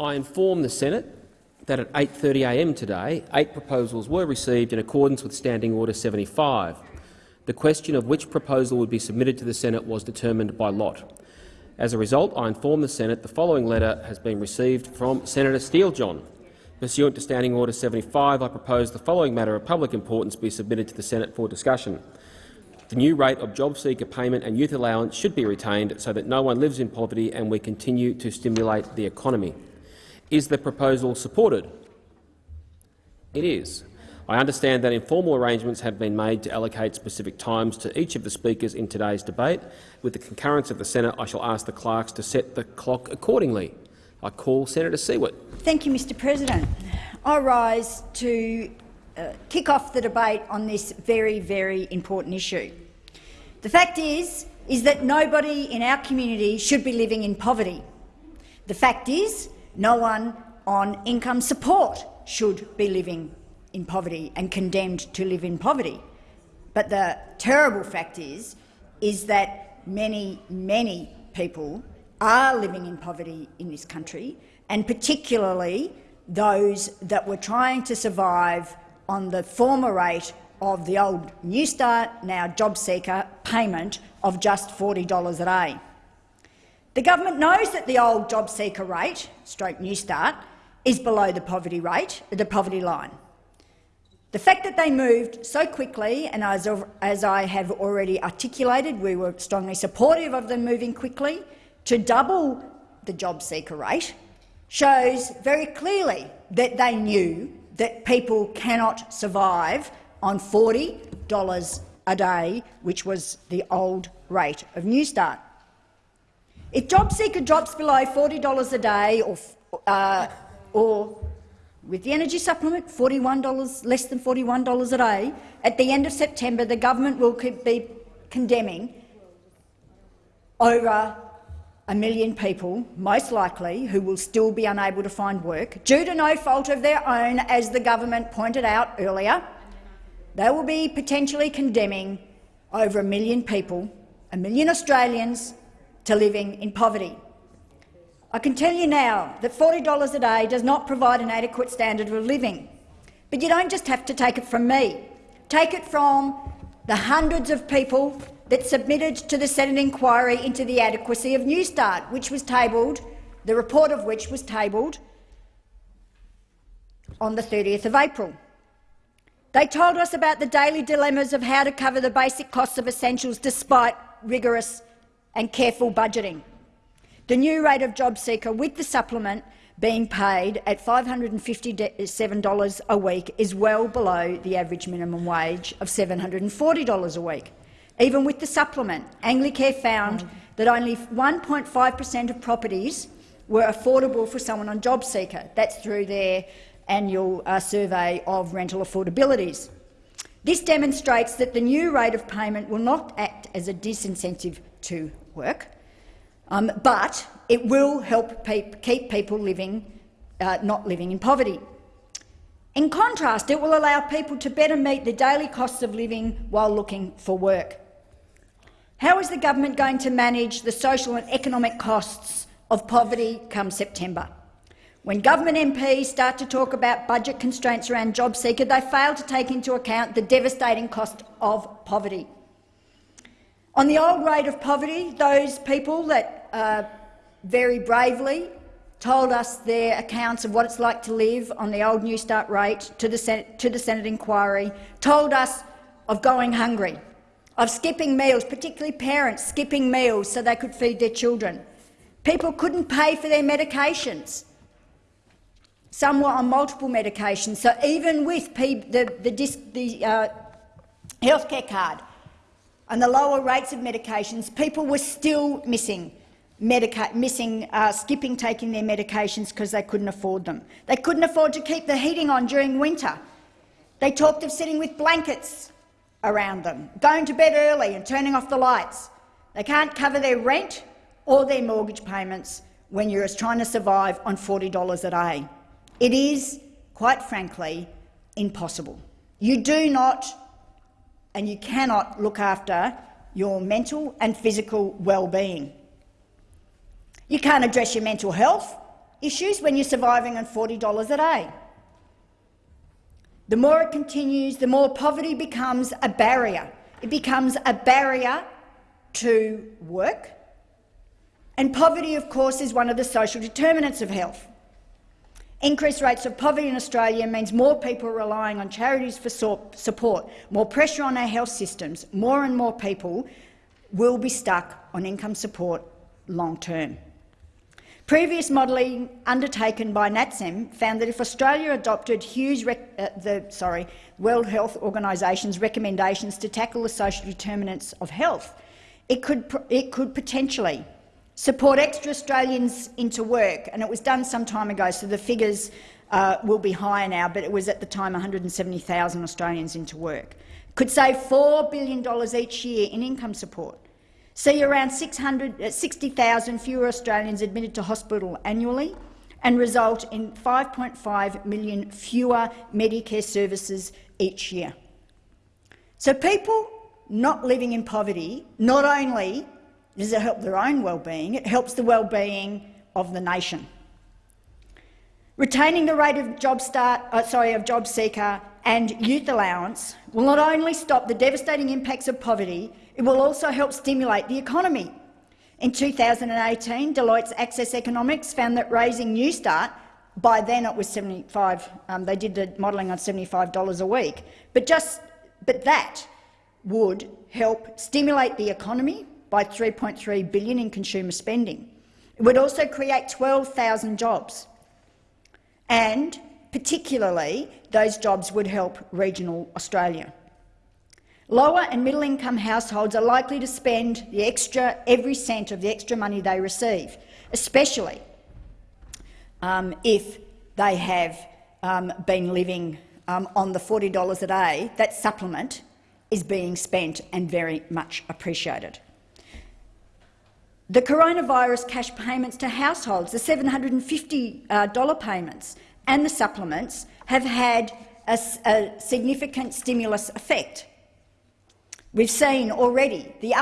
I inform the Senate that at 8.30am today, eight proposals were received in accordance with Standing Order 75. The question of which proposal would be submitted to the Senate was determined by lot. As a result, I inform the Senate the following letter has been received from Senator Steele-John. Pursuant to Standing Order 75, I propose the following matter of public importance be submitted to the Senate for discussion. The new rate of job seeker payment and youth allowance should be retained so that no one lives in poverty and we continue to stimulate the economy. Is the proposal supported? It is. I understand that informal arrangements have been made to allocate specific times to each of the speakers in today's debate. With the concurrence of the Senate, I shall ask the clerks to set the clock accordingly. I call Senator Siewert. Thank you, Mr President. I rise to uh, kick off the debate on this very, very important issue. The fact is, is that nobody in our community should be living in poverty. The fact is, no one on income support should be living in poverty and condemned to live in poverty. But the terrible fact is, is that many, many people are living in poverty in this country, and particularly those that were trying to survive on the former rate of the old Newstart, now JobSeeker, payment of just $40 a day. The government knows that the old job seeker rate, stroke Newstart, is below the poverty rate, the poverty line. The fact that they moved so quickly, and as, as I have already articulated, we were strongly supportive of them moving quickly to double the job seeker rate, shows very clearly that they knew that people cannot survive on $40 a day, which was the old rate of Newstart. If JobSeeker drops below $40 a day or, uh, or with the energy supplement, $41, less than $41 a day, at the end of September the government will be condemning over a million people, most likely, who will still be unable to find work, due to no fault of their own, as the government pointed out earlier. They will be potentially condemning over a million people, a million Australians, to living in poverty. I can tell you now that $40 a day does not provide an adequate standard of living. But you don't just have to take it from me. Take it from the hundreds of people that submitted to the Senate inquiry into the adequacy of Newstart, which was tabled, the report of which was tabled on the 30th of April. They told us about the daily dilemmas of how to cover the basic costs of essentials despite rigorous and careful budgeting. The new rate of JobSeeker with the supplement being paid at $557 a week is well below the average minimum wage of $740 a week. Even with the supplement, Anglicare found that only 1.5 per cent of properties were affordable for someone on JobSeeker. That's through their annual uh, survey of rental affordabilities. This demonstrates that the new rate of payment will not act as a disincentive to work, um, but it will help keep people living, uh, not living in poverty. In contrast, it will allow people to better meet the daily costs of living while looking for work. How is the government going to manage the social and economic costs of poverty come September? When government MPs start to talk about budget constraints around JobSeeker, they fail to take into account the devastating cost of poverty. On the old rate of poverty, those people that uh, very bravely told us their accounts of what it's like to live on the old Newstart rate to the, Senate, to the Senate inquiry, told us of going hungry, of skipping meals, particularly parents skipping meals so they could feed their children. People couldn't pay for their medications. Some were on multiple medications, so even with the, the, the uh, healthcare card, and the lower rates of medications, people were still missing, missing uh, skipping taking their medications because they couldn't afford them. They couldn't afford to keep the heating on during winter. They talked of sitting with blankets around them, going to bed early and turning off the lights. They can't cover their rent or their mortgage payments when you're trying to survive on $40 a day. It is, quite frankly, impossible. You do not and you cannot look after your mental and physical well-being. You can't address your mental health issues when you're surviving on $40 a day. The more it continues, the more poverty becomes a barrier. It becomes a barrier to work. And poverty, of course, is one of the social determinants of health. Increased rates of poverty in Australia means more people relying on charities for support, more pressure on our health systems, more and more people will be stuck on income support long term. Previous modelling undertaken by NATSEM found that if Australia adopted Hughes uh, the sorry, World Health Organisation's recommendations to tackle the social determinants of health, it could, it could potentially support extra Australians into work, and it was done some time ago, so the figures uh, will be higher now, but it was at the time 170,000 Australians into work. Could save $4 billion each year in income support see around 60,000 uh, fewer Australians admitted to hospital annually and result in 5.5 million fewer Medicare services each year. So people not living in poverty, not only does it help their own well-being, it helps the well-being of the nation. Retaining the rate of job start, uh, sorry, of job seeker and youth allowance will not only stop the devastating impacts of poverty, it will also help stimulate the economy. In 2018, Deloitte's Access Economics found that raising New Start by then it was 75, um, they did the modelling on $75 a week, but, just, but that would help stimulate the economy by 3.3 billion in consumer spending. It would also create 12,000 jobs, and particularly those jobs would help regional Australia. Lower and middle-income households are likely to spend the extra, every cent of the extra money they receive, especially um, if they have um, been living um, on the $40 a day. That supplement is being spent and very much appreciated. The coronavirus cash payments to households, the $750 uh, payments and the supplements have had a, a significant stimulus effect. We've seen already the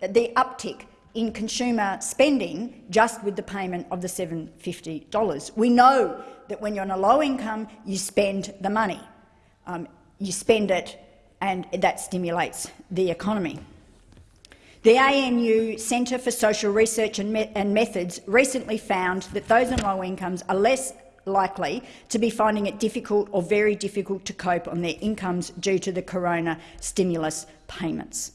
the uptick in consumer spending just with the payment of the $750. We know that when you're on a low income, you spend the money. Um, you spend it and that stimulates the economy. The ANU Centre for Social Research and, Me and Methods recently found that those on low incomes are less likely to be finding it difficult or very difficult to cope on their incomes due to the corona stimulus payments.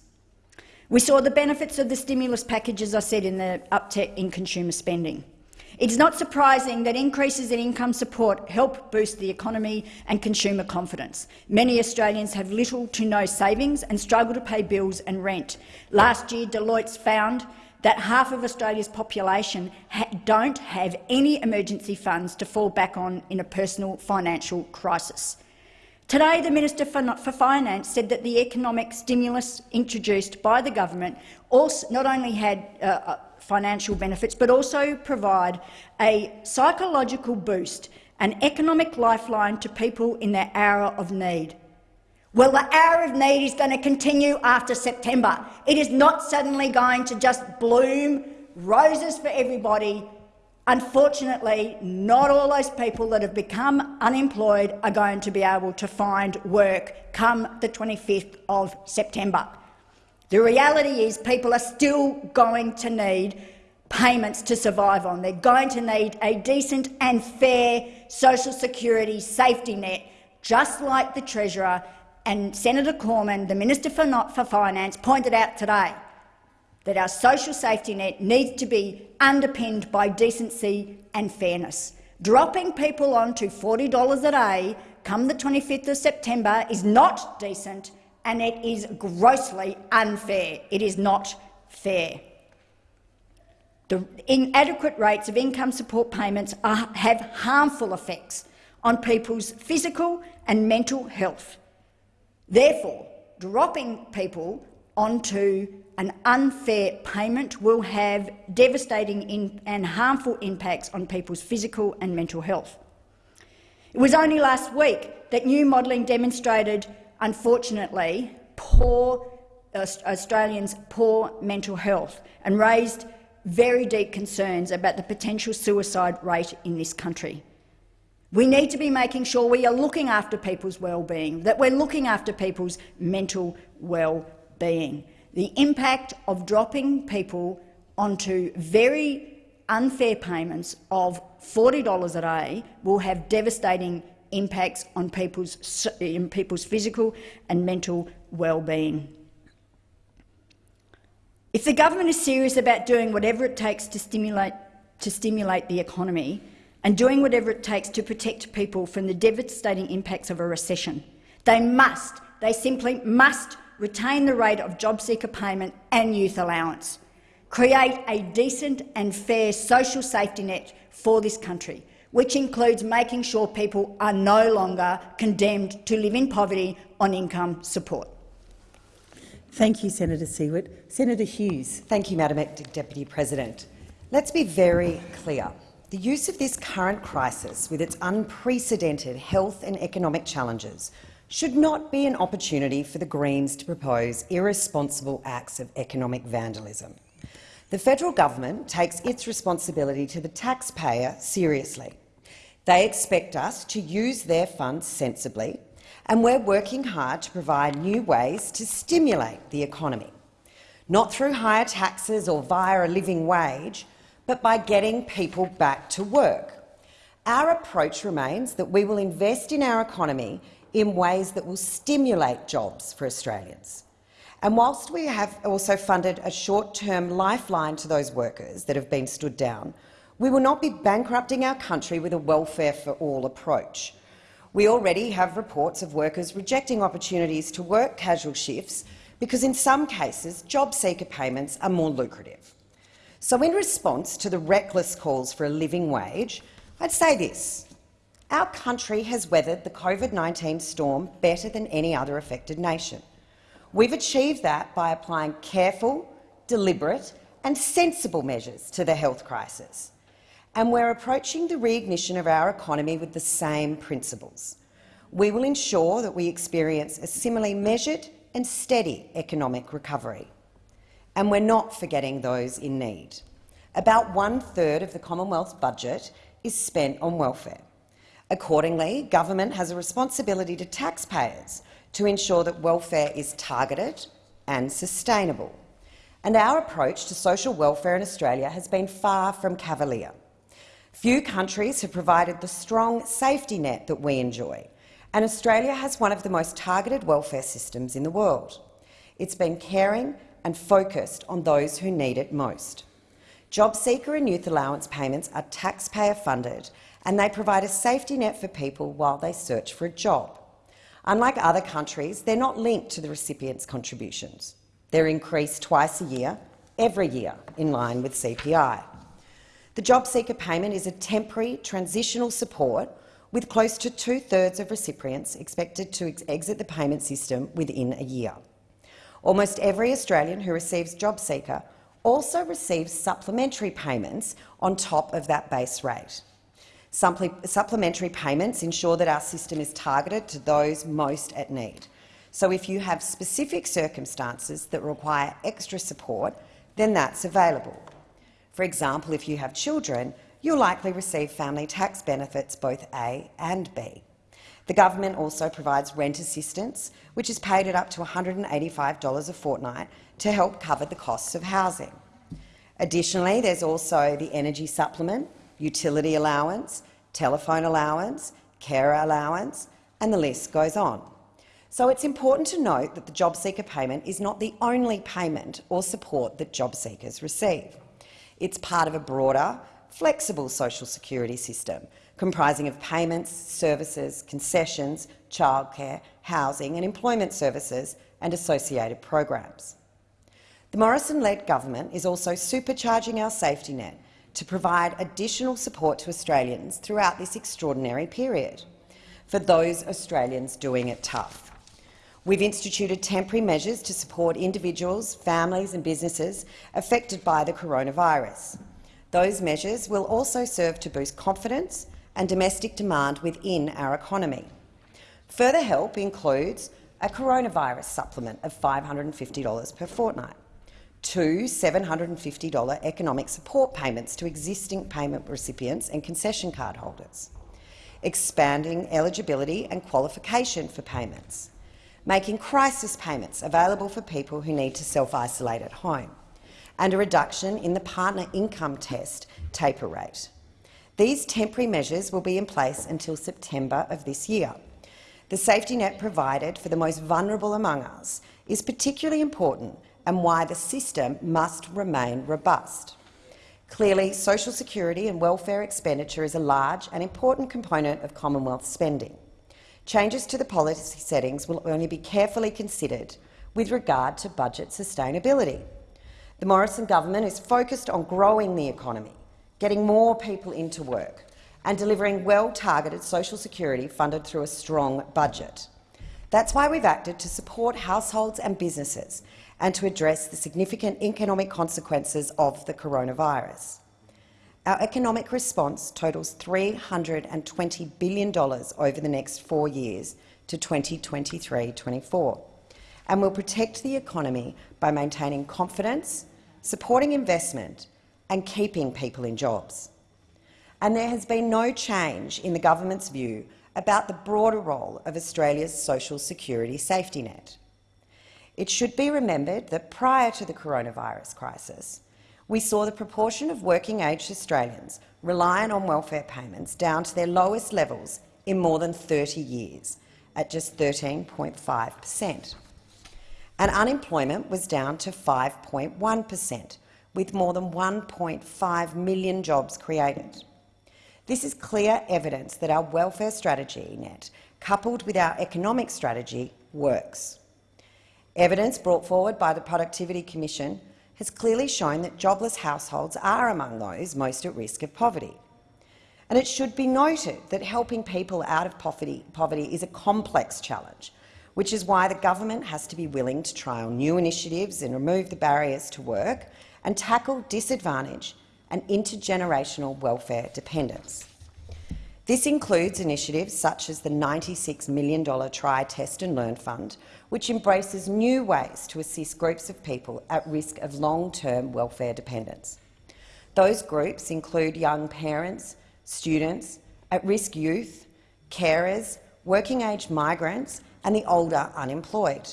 We saw the benefits of the stimulus package, as I said, in the uptick in consumer spending. It is not surprising that increases in income support help boost the economy and consumer confidence. Many Australians have little to no savings and struggle to pay bills and rent. Last year, Deloitte's found that half of Australia's population ha don't have any emergency funds to fall back on in a personal financial crisis. Today, the Minister for, for Finance said that the economic stimulus introduced by the government also not only had uh, uh, financial benefits but also provide a psychological boost, an economic lifeline to people in their hour of need. Well, the hour of need is going to continue after September. It is not suddenly going to just bloom roses for everybody. Unfortunately, not all those people that have become unemployed are going to be able to find work come the 25th of September. The reality is people are still going to need payments to survive on. They're going to need a decent and fair social security safety net, just like the Treasurer and Senator Cormann, the Minister for, for Finance, pointed out today that our social safety net needs to be underpinned by decency and fairness. Dropping people onto $40 a day come the 25th of September is not decent and it is grossly unfair. It is not fair. The inadequate rates of income support payments are, have harmful effects on people's physical and mental health. Therefore, dropping people onto an unfair payment will have devastating and harmful impacts on people's physical and mental health. It was only last week that new modelling demonstrated, unfortunately, poor Australians' poor mental health and raised very deep concerns about the potential suicide rate in this country. We need to be making sure we are looking after people's well-being, that we're looking after people's mental well-being. The impact of dropping people onto very unfair payments of $40 a day will have devastating impacts on people's, in people's physical and mental well-being. If the government is serious about doing whatever it takes to stimulate, to stimulate the economy and doing whatever it takes to protect people from the devastating impacts of a recession, they must, they simply must retain the rate of job seeker payment and youth allowance, create a decent and fair social safety net for this country, which includes making sure people are no longer condemned to live in poverty on income support. Thank you, Senator Siewert. Senator Hughes. Thank you, Madam Deputy President. Let's be very clear. The use of this current crisis, with its unprecedented health and economic challenges, should not be an opportunity for the Greens to propose irresponsible acts of economic vandalism. The federal government takes its responsibility to the taxpayer seriously. They expect us to use their funds sensibly, and we're working hard to provide new ways to stimulate the economy, not through higher taxes or via a living wage, but by getting people back to work. Our approach remains that we will invest in our economy in ways that will stimulate jobs for Australians. And whilst we have also funded a short-term lifeline to those workers that have been stood down, we will not be bankrupting our country with a welfare for all approach. We already have reports of workers rejecting opportunities to work casual shifts because in some cases job seeker payments are more lucrative. So in response to the reckless calls for a living wage, I'd say this. Our country has weathered the COVID-19 storm better than any other affected nation. We've achieved that by applying careful, deliberate and sensible measures to the health crisis and we're approaching the reignition of our economy with the same principles. We will ensure that we experience a similarly measured and steady economic recovery. And we're not forgetting those in need. About one-third of the Commonwealth's budget is spent on welfare. Accordingly, government has a responsibility to taxpayers to ensure that welfare is targeted and sustainable. And our approach to social welfare in Australia has been far from cavalier. Few countries have provided the strong safety net that we enjoy, and Australia has one of the most targeted welfare systems in the world. It's been caring and focused on those who need it most. Job seeker and youth allowance payments are taxpayer funded and they provide a safety net for people while they search for a job. Unlike other countries, they're not linked to the recipient's contributions. They're increased twice a year, every year, in line with CPI. The job seeker payment is a temporary transitional support with close to two-thirds of recipients expected to ex exit the payment system within a year. Almost every Australian who receives job seeker also receives supplementary payments on top of that base rate. supplementary payments ensure that our system is targeted to those most at need. So if you have specific circumstances that require extra support, then that's available. For example, if you have children, you'll likely receive family tax benefits both A and B. The government also provides rent assistance, which is paid at up to $185 a fortnight to help cover the costs of housing. Additionally, there's also the energy supplement, utility allowance, telephone allowance, carer allowance, and the list goes on. So it's important to note that the job seeker payment is not the only payment or support that job seekers receive. It's part of a broader, flexible social security system comprising of payments, services, concessions, childcare, housing and employment services and associated programs. The Morrison-led government is also supercharging our safety net to provide additional support to Australians throughout this extraordinary period, for those Australians doing it tough. We've instituted temporary measures to support individuals, families and businesses affected by the coronavirus. Those measures will also serve to boost confidence and domestic demand within our economy. Further help includes a coronavirus supplement of $550 per fortnight, two $750 economic support payments to existing payment recipients and concession card holders, expanding eligibility and qualification for payments, making crisis payments available for people who need to self-isolate at home, and a reduction in the partner income test taper rate. These temporary measures will be in place until September of this year. The safety net provided for the most vulnerable among us is particularly important and why the system must remain robust. Clearly, social security and welfare expenditure is a large and important component of Commonwealth spending. Changes to the policy settings will only be carefully considered with regard to budget sustainability. The Morrison government is focused on growing the economy, getting more people into work and delivering well-targeted social security funded through a strong budget. That's why we've acted to support households and businesses and to address the significant economic consequences of the coronavirus. Our economic response totals $320 billion over the next four years to 2023-24 and will protect the economy by maintaining confidence, supporting investment and keeping people in jobs. And there has been no change in the government's view about the broader role of Australia's social security safety net. It should be remembered that prior to the coronavirus crisis, we saw the proportion of working-age Australians reliant on welfare payments down to their lowest levels in more than 30 years, at just 13.5 per cent. And unemployment was down to 5.1 per cent, with more than 1.5 million jobs created. This is clear evidence that our welfare strategy net, coupled with our economic strategy, works. Evidence brought forward by the Productivity Commission has clearly shown that jobless households are among those most at risk of poverty. And it should be noted that helping people out of poverty, poverty is a complex challenge, which is why the government has to be willing to trial new initiatives and remove the barriers to work and tackle disadvantage and intergenerational welfare dependence. This includes initiatives such as the $96 million Try, Test and Learn Fund, which embraces new ways to assist groups of people at risk of long-term welfare dependence. Those groups include young parents, students, at-risk youth, carers, working-age migrants and the older unemployed.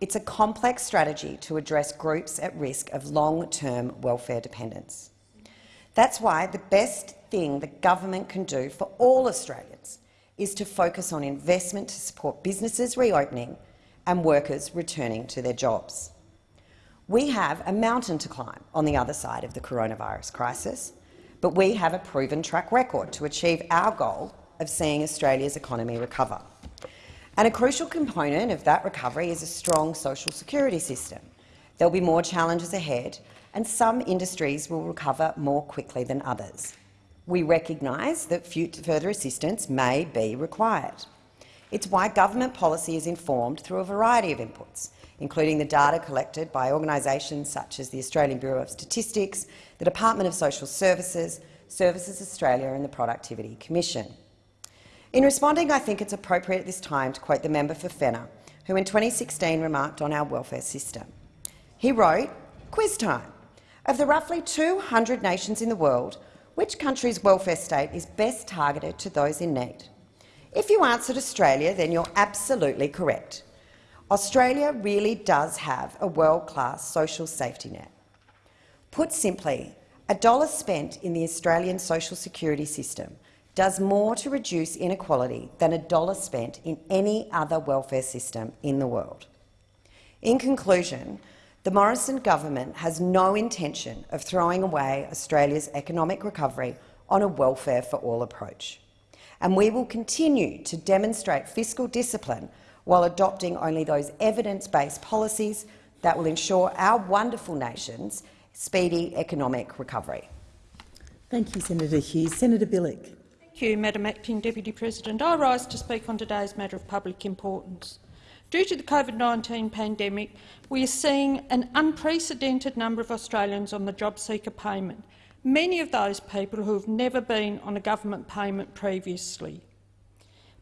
It's a complex strategy to address groups at risk of long-term welfare dependence. That's why the best thing the government can do for all Australians is to focus on investment to support businesses reopening and workers returning to their jobs. We have a mountain to climb on the other side of the coronavirus crisis, but we have a proven track record to achieve our goal of seeing Australia's economy recover. And a crucial component of that recovery is a strong social security system. There will be more challenges ahead, and some industries will recover more quickly than others. We recognise that further assistance may be required. It's why government policy is informed through a variety of inputs, including the data collected by organisations such as the Australian Bureau of Statistics, the Department of Social Services, Services Australia and the Productivity Commission. In responding, I think it's appropriate at this time to quote the member for Fenner, who in 2016 remarked on our welfare system. He wrote, quiz time. Of the roughly 200 nations in the world, which country's welfare state is best targeted to those in need? If you answered Australia, then you're absolutely correct. Australia really does have a world-class social safety net. Put simply, a dollar spent in the Australian social security system does more to reduce inequality than a dollar spent in any other welfare system in the world. In conclusion, the Morrison government has no intention of throwing away Australia's economic recovery on a welfare for all approach. And we will continue to demonstrate fiscal discipline while adopting only those evidence-based policies that will ensure our wonderful nation's speedy economic recovery. Thank you, Senator Hughes. Senator Bilyk. Thank you, Madam Acting Deputy President. I rise to speak on today's matter of public importance. Due to the COVID-19 pandemic, we are seeing an unprecedented number of Australians on the job seeker payment, many of those people who have never been on a government payment previously.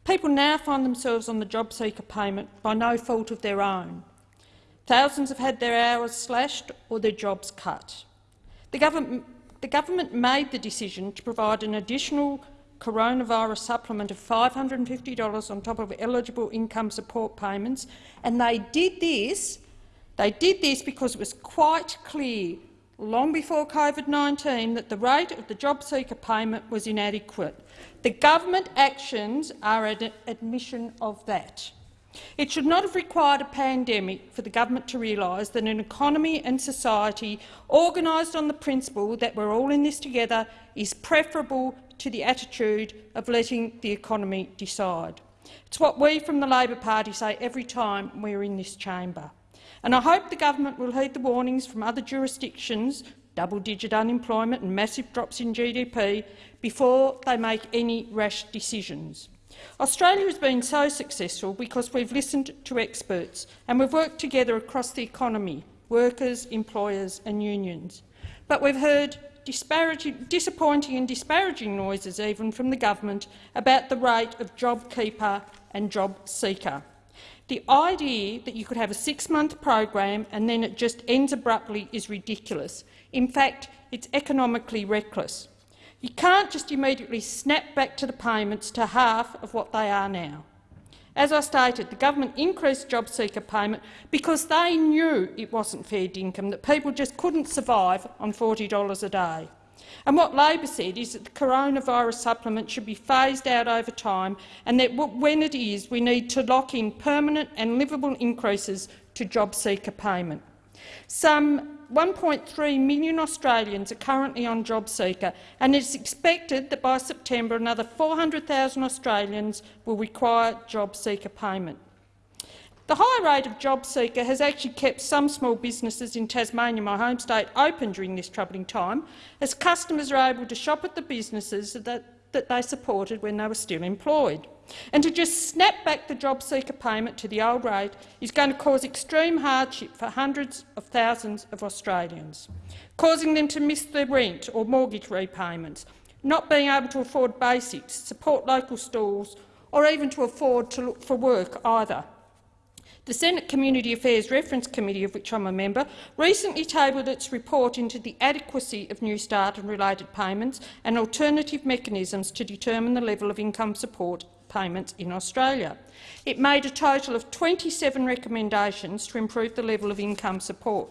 People now find themselves on the job seeker payment by no fault of their own. Thousands have had their hours slashed or their jobs cut. The government, the government made the decision to provide an additional coronavirus supplement of $550 on top of eligible income support payments, and they did this. They did this because it was quite clear long before COVID-19 that the rate of the job seeker payment was inadequate. The government actions are an admission of that. It should not have required a pandemic for the government to realise that an economy and society organised on the principle that we're all in this together is preferable to the attitude of letting the economy decide. It's what we from the Labor Party say every time we're in this chamber. And I hope the government will heed the warnings from other jurisdictions, double-digit unemployment and massive drops in GDP, before they make any rash decisions. Australia has been so successful because we've listened to experts and we've worked together across the economy, workers, employers and unions. But we've heard disappointing and disparaging noises even from the government about the rate of JobKeeper and JobSeeker. The idea that you could have a six-month program and then it just ends abruptly is ridiculous. In fact, it's economically reckless. You can't just immediately snap back to the payments to half of what they are now. As I stated, the government increased job seeker payment because they knew it wasn't fair income, that people just couldn't survive on $40 a day. And what Labor said is that the coronavirus supplement should be phased out over time and that when it is, we need to lock in permanent and livable increases to job seeker payment. Some 1.3 million Australians are currently on JobSeeker, and it is expected that by September another 400,000 Australians will require JobSeeker payment. The high rate of JobSeeker has actually kept some small businesses in Tasmania, my home state, open during this troubling time, as customers are able to shop at the businesses that, that they supported when they were still employed. And to just snap back the job seeker payment to the old rate is going to cause extreme hardship for hundreds of thousands of Australians, causing them to miss their rent or mortgage repayments, not being able to afford basics, support local stores or even to afford to look for work either. The Senate Community Affairs Reference Committee, of which I'm a member, recently tabled its report into the adequacy of New Start and related payments and alternative mechanisms to determine the level of income support payments in Australia. It made a total of 27 recommendations to improve the level of income support.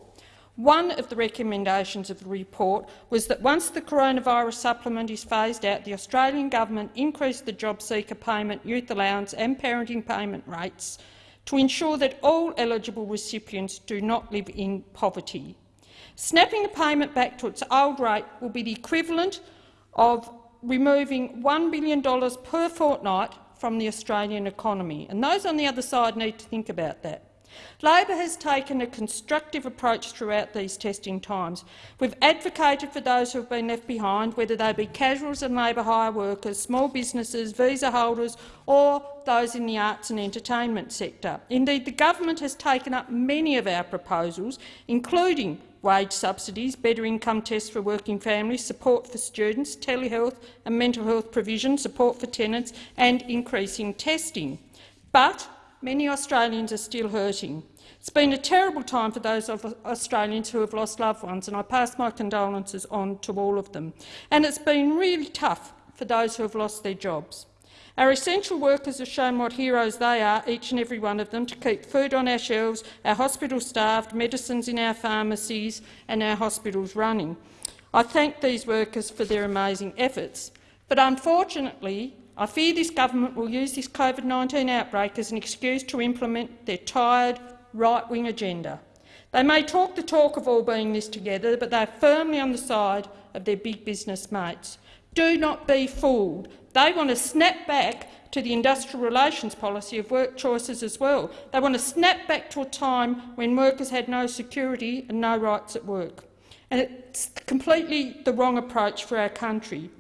One of the recommendations of the report was that once the coronavirus supplement is phased out, the Australian government increase the job seeker payment, youth allowance and parenting payment rates to ensure that all eligible recipients do not live in poverty. Snapping the payment back to its old rate will be the equivalent of removing $1 billion per fortnight from the Australian economy, and those on the other side need to think about that. Labor has taken a constructive approach throughout these testing times. We've advocated for those who have been left behind, whether they be casuals and labour hire workers, small businesses, visa holders or those in the arts and entertainment sector. Indeed, the government has taken up many of our proposals, including wage subsidies, better income tests for working families, support for students, telehealth and mental health provision, support for tenants and increasing testing. But many Australians are still hurting. It's been a terrible time for those of Australians who have lost loved ones, and I pass my condolences on to all of them. And it's been really tough for those who have lost their jobs. Our essential workers have shown what heroes they are, each and every one of them, to keep food on our shelves, our hospitals staffed, medicines in our pharmacies and our hospitals running. I thank these workers for their amazing efforts. But unfortunately, I fear this government will use this COVID-19 outbreak as an excuse to implement their tired, right-wing agenda. They may talk the talk of all being this together, but they are firmly on the side of their big business mates. Do not be fooled. They want to snap back to the industrial relations policy of work choices as well. They want to snap back to a time when workers had no security and no rights at work. And it's completely the wrong approach for our country.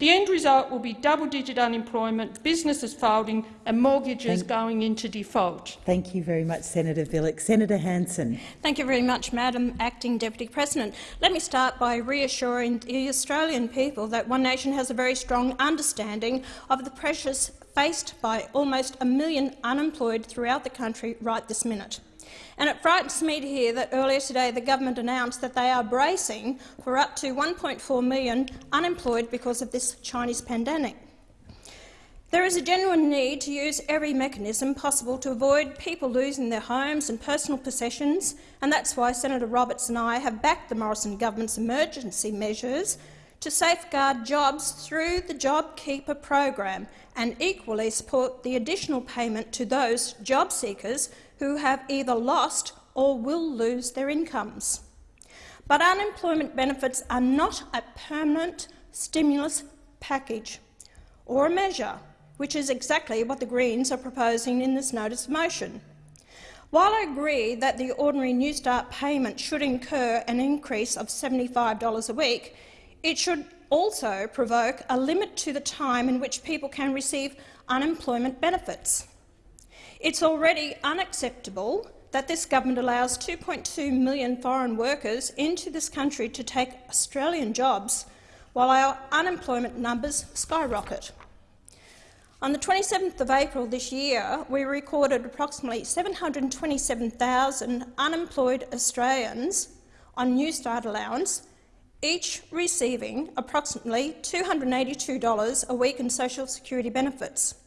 The end result will be double-digit unemployment, businesses folding and mortgages Thank going into default. Thank you very much, Senator Bilyk. Senator Hanson. Thank you very much, Madam Acting Deputy President. Let me start by reassuring the Australian people that One Nation has a very strong understanding of the pressures faced by almost a million unemployed throughout the country right this minute. And it frightens me to hear that earlier today the government announced that they are bracing for up to 1.4 million unemployed because of this Chinese pandemic. There is a genuine need to use every mechanism possible to avoid people losing their homes and personal possessions, and that's why Senator Roberts and I have backed the Morrison government's emergency measures to safeguard jobs through the JobKeeper program and equally support the additional payment to those job seekers who have either lost or will lose their incomes. But unemployment benefits are not a permanent stimulus package or a measure which is exactly what the Greens are proposing in this notice of motion. While I agree that the ordinary New Start payment should incur an increase of $75 a week, it should also provoke a limit to the time in which people can receive unemployment benefits. It's already unacceptable that this government allows 2.2 million foreign workers into this country to take Australian jobs while our unemployment numbers skyrocket. On the 27th of April this year, we recorded approximately 727,000 unemployed Australians on Newstart allowance, each receiving approximately $282 a week in social security benefits.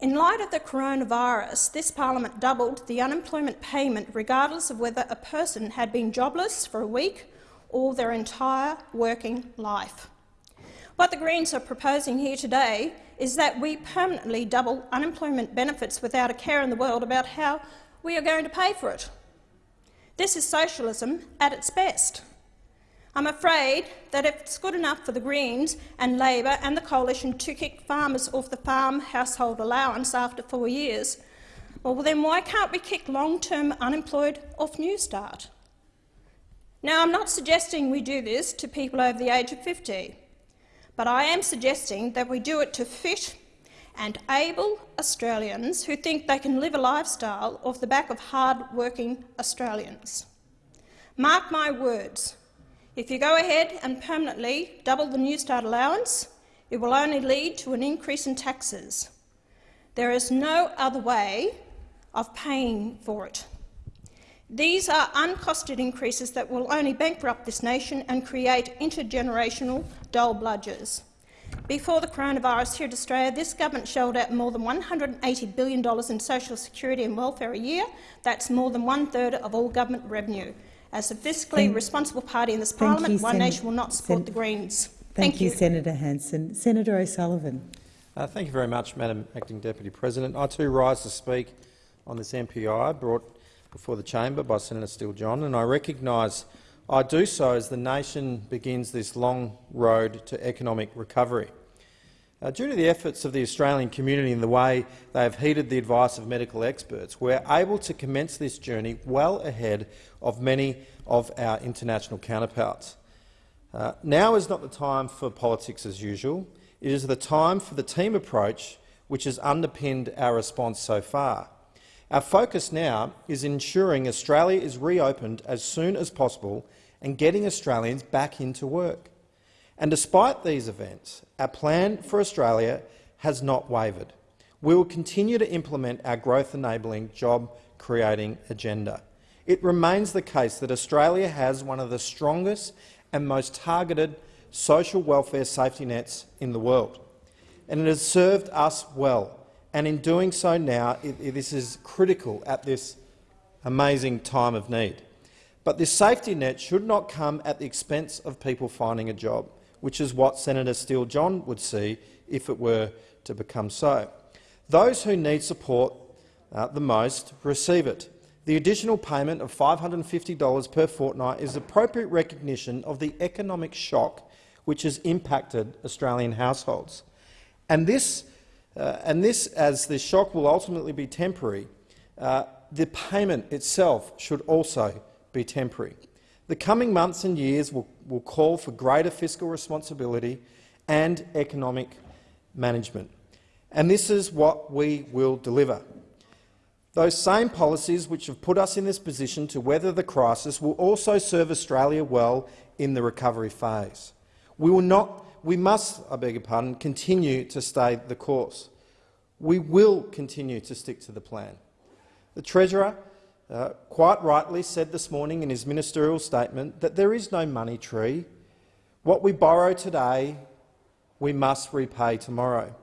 In light of the coronavirus, this parliament doubled the unemployment payment regardless of whether a person had been jobless for a week or their entire working life. What the Greens are proposing here today is that we permanently double unemployment benefits without a care in the world about how we are going to pay for it. This is socialism at its best. I'm afraid that if it's good enough for the Greens and Labor and the Coalition to kick farmers off the farm household allowance after four years, well, then why can't we kick long-term unemployed off Newstart? Now, I'm not suggesting we do this to people over the age of 50 but I am suggesting that we do it to fit and able Australians who think they can live a lifestyle off the back of hard-working Australians. Mark my words, if you go ahead and permanently double the Newstart allowance, it will only lead to an increase in taxes. There is no other way of paying for it. These are uncosted increases that will only bankrupt this nation and create intergenerational dole bludgers. Before the coronavirus hit Australia, this government shelled out more than $180 billion in social security and welfare a year. That's more than one-third of all government revenue. As a fiscally thank, responsible party in this parliament, you, One Sen Nation will not support Sen the Greens. Thank, thank you, you, Senator Hanson. Senator O'Sullivan. Uh, thank you very much, Madam Acting Deputy President. I too rise to speak on this MPI brought before the chamber by Senator Steele-John, and I recognise I do so as the nation begins this long road to economic recovery. Uh, due to the efforts of the Australian community and the way they have heeded the advice of medical experts, we are able to commence this journey well ahead of many of our international counterparts. Uh, now is not the time for politics as usual. It is the time for the team approach which has underpinned our response so far. Our focus now is ensuring Australia is reopened as soon as possible and getting Australians back into work. And despite these events, our plan for Australia has not wavered. We will continue to implement our growth-enabling, job-creating agenda. It remains the case that Australia has one of the strongest and most targeted social welfare safety nets in the world, and it has served us well and in doing so now, it, it, this is critical at this amazing time of need. But this safety net should not come at the expense of people finding a job, which is what Senator Steele-John would see if it were to become so. Those who need support uh, the most receive it. The additional payment of $550 per fortnight is appropriate recognition of the economic shock which has impacted Australian households. And this uh, and this, as the shock will ultimately be temporary, uh, the payment itself should also be temporary. The coming months and years will, will call for greater fiscal responsibility and economic management. And this is what we will deliver. Those same policies which have put us in this position to weather the crisis will also serve Australia well in the recovery phase. We will not we must, I beg your pardon, continue to stay the course. We will continue to stick to the plan. The Treasurer uh, quite rightly said this morning in his ministerial statement that there is no money tree. What we borrow today, we must repay tomorrow.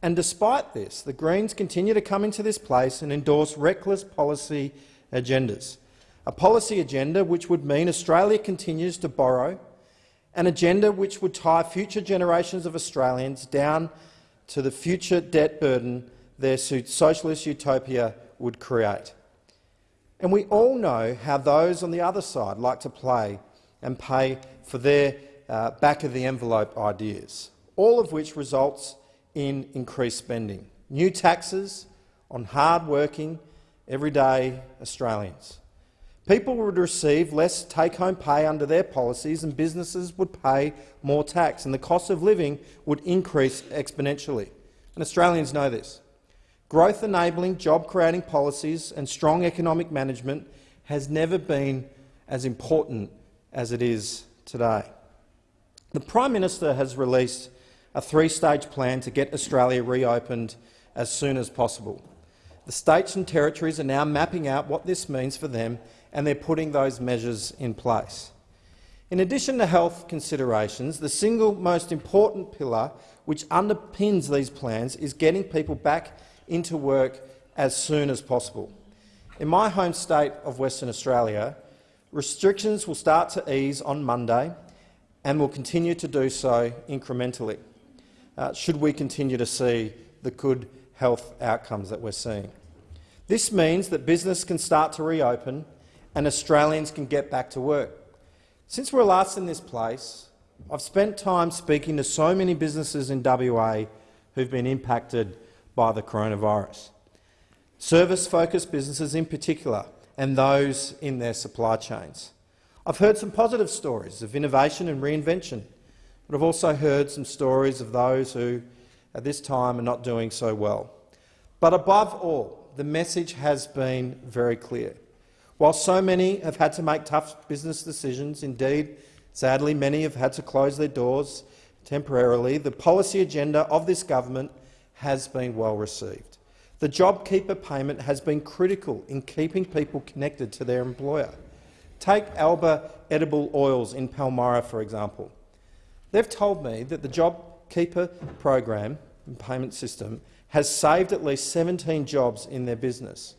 And despite this, the Greens continue to come into this place and endorse reckless policy agendas. A policy agenda which would mean Australia continues to borrow, an agenda which would tie future generations of Australians down to the future debt burden their socialist utopia would create. And we all know how those on the other side like to play and pay for their uh, back-of-the-envelope ideas, all of which results in increased spending, new taxes on hard-working, everyday Australians. People would receive less take-home pay under their policies and businesses would pay more tax, and the cost of living would increase exponentially. And Australians know this. Growth-enabling, job-creating policies and strong economic management has never been as important as it is today. The Prime Minister has released a three-stage plan to get Australia reopened as soon as possible. The states and territories are now mapping out what this means for them and they're putting those measures in place. In addition to health considerations, the single most important pillar which underpins these plans is getting people back into work as soon as possible. In my home state of Western Australia, restrictions will start to ease on Monday and will continue to do so incrementally, uh, should we continue to see the good health outcomes that we're seeing. This means that business can start to reopen and Australians can get back to work. Since we're last in this place, I've spent time speaking to so many businesses in WA who've been impacted by the coronavirus. Service-focused businesses in particular, and those in their supply chains. I've heard some positive stories of innovation and reinvention, but I've also heard some stories of those who, at this time, are not doing so well. But above all, the message has been very clear. While so many have had to make tough business decisions, indeed, sadly, many have had to close their doors temporarily, the policy agenda of this government has been well received. The JobKeeper payment has been critical in keeping people connected to their employer. Take Alba Edible Oils in Palmyra, for example. They've told me that the JobKeeper program and payment system has saved at least 17 jobs in their business.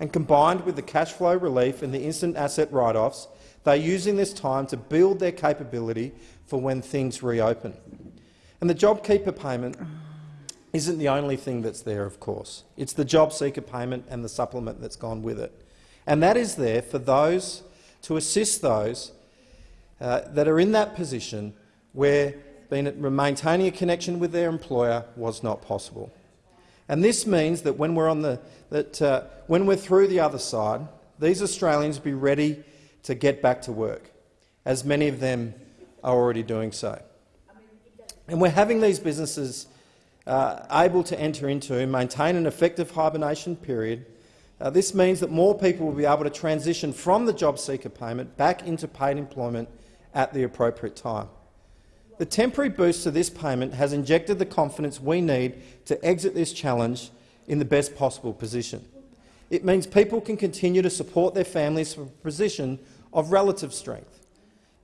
And combined with the cash flow relief and the instant asset write-offs, they're using this time to build their capability for when things reopen. And the JobKeeper payment isn't the only thing that's there, of course. It's the job seeker payment and the supplement that's gone with it. And that is there for those to assist those uh, that are in that position where being, maintaining a connection with their employer was not possible. And this means that when we're, on the, that, uh, when we're through the other side, these Australians be ready to get back to work, as many of them are already doing so. And we're having these businesses uh, able to enter into and maintain an effective hibernation period, uh, this means that more people will be able to transition from the job seeker payment back into paid employment at the appropriate time. The temporary boost to this payment has injected the confidence we need to exit this challenge in the best possible position. It means people can continue to support their families from a position of relative strength,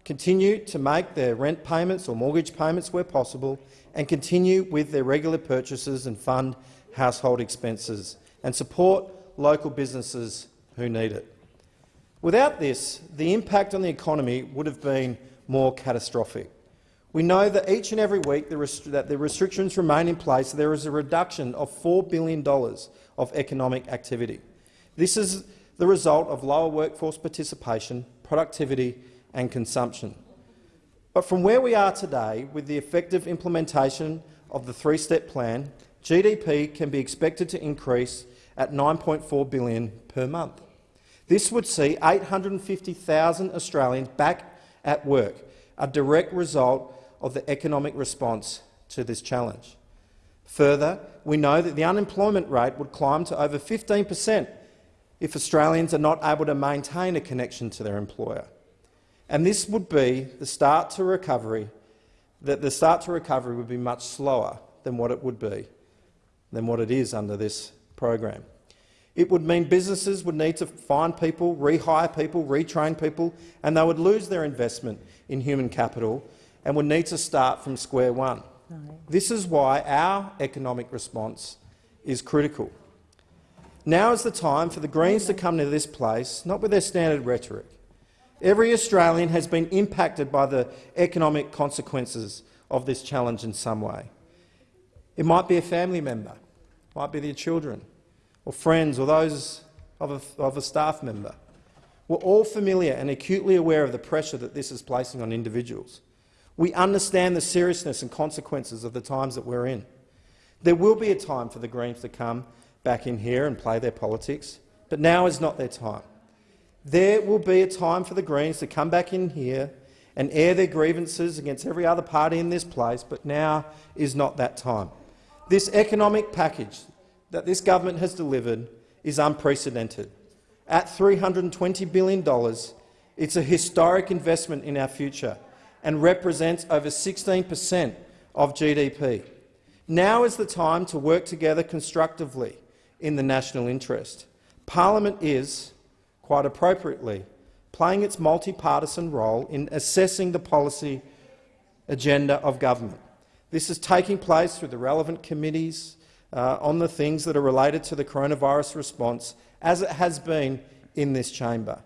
continue to make their rent payments or mortgage payments where possible, and continue with their regular purchases and fund household expenses and support local businesses who need it. Without this, the impact on the economy would have been more catastrophic. We know that each and every week that the restrictions remain in place, there is a reduction of $4 billion of economic activity. This is the result of lower workforce participation, productivity and consumption. But from where we are today, with the effective implementation of the three-step plan, GDP can be expected to increase at 9.4 billion per month. This would see 850,000 Australians back at work, a direct result of the economic response to this challenge. Further, we know that the unemployment rate would climb to over 15 per cent if Australians are not able to maintain a connection to their employer. And this would be the start to recovery, that the start to recovery would be much slower than what it would be, than what it is under this program. It would mean businesses would need to find people, rehire people, retrain people, and they would lose their investment in human capital and would need to start from square one. No. This is why our economic response is critical. Now is the time for the Greens to come to this place, not with their standard rhetoric. Every Australian has been impacted by the economic consequences of this challenge in some way. It might be a family member, it might be their children, or friends, or those of a, of a staff member. We're all familiar and acutely aware of the pressure that this is placing on individuals. We understand the seriousness and consequences of the times that we're in. There will be a time for the Greens to come back in here and play their politics, but now is not their time. There will be a time for the Greens to come back in here and air their grievances against every other party in this place, but now is not that time. This economic package that this government has delivered is unprecedented. At $320 billion, it's a historic investment in our future and represents over 16 per cent of GDP. Now is the time to work together constructively in the national interest. Parliament is, quite appropriately, playing its multi-partisan role in assessing the policy agenda of government. This is taking place through the relevant committees uh, on the things that are related to the coronavirus response, as it has been in this chamber.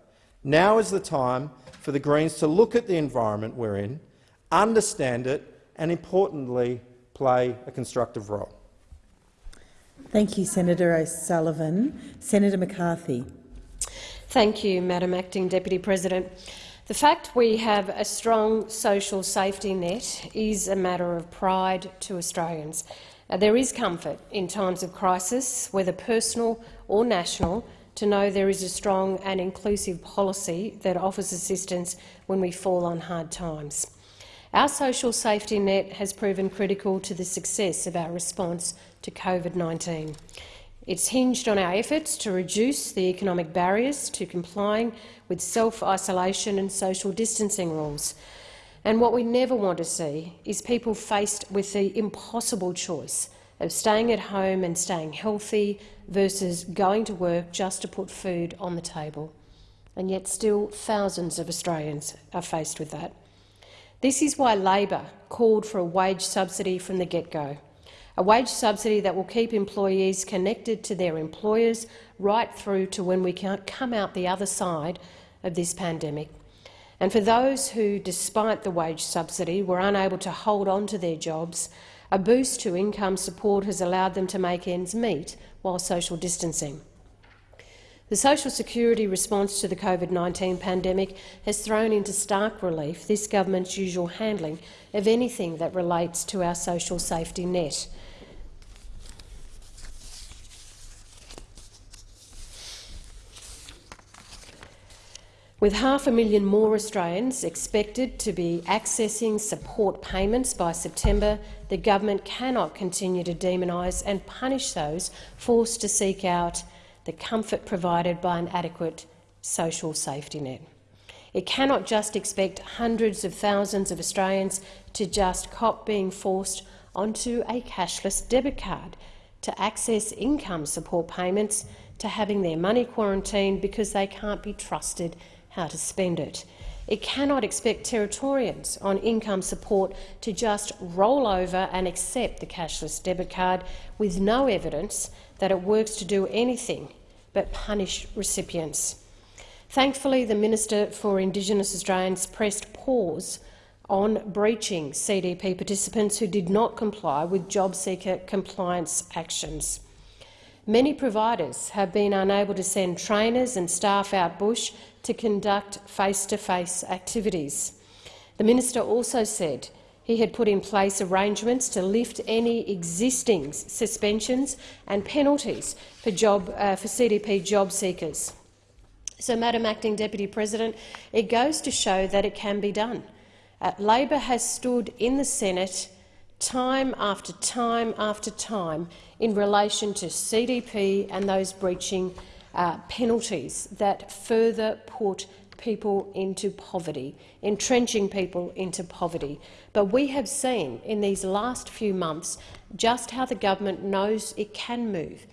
Now is the time for the Greens to look at the environment we're in, understand it and, importantly, play a constructive role. Thank you, Senator O'Sullivan. Senator McCarthy. Thank you, Madam Acting Deputy President. The fact we have a strong social safety net is a matter of pride to Australians. Uh, there is comfort in times of crisis, whether personal or national, to know there is a strong and inclusive policy that offers assistance when we fall on hard times. Our social safety net has proven critical to the success of our response to COVID-19. It's hinged on our efforts to reduce the economic barriers to complying with self-isolation and social distancing rules. And what we never want to see is people faced with the impossible choice of staying at home and staying healthy versus going to work just to put food on the table. And yet still thousands of Australians are faced with that. This is why Labor called for a wage subsidy from the get-go, a wage subsidy that will keep employees connected to their employers right through to when we come out the other side of this pandemic. And for those who, despite the wage subsidy, were unable to hold on to their jobs, a boost to income support has allowed them to make ends meet while social distancing. The social security response to the COVID-19 pandemic has thrown into stark relief this government's usual handling of anything that relates to our social safety net. With half a million more Australians expected to be accessing support payments by September, the government cannot continue to demonise and punish those forced to seek out the comfort provided by an adequate social safety net. It cannot just expect hundreds of thousands of Australians to just cop being forced onto a cashless debit card to access income support payments, to having their money quarantined because they can't be trusted how to spend it. It cannot expect Territorians on income support to just roll over and accept the cashless debit card with no evidence that it works to do anything but punish recipients. Thankfully, the Minister for Indigenous Australians pressed pause on breaching CDP participants who did not comply with job seeker compliance actions. Many providers have been unable to send trainers and staff out bush to conduct face-to-face -face activities. The minister also said he had put in place arrangements to lift any existing suspensions and penalties for, job, uh, for CDP job seekers. So, Madam Acting Deputy President, it goes to show that it can be done. Uh, Labor has stood in the Senate time after time after time in relation to CDP and those breaching uh, penalties that further put people into poverty, entrenching people into poverty. But we have seen in these last few months just how the government knows it can move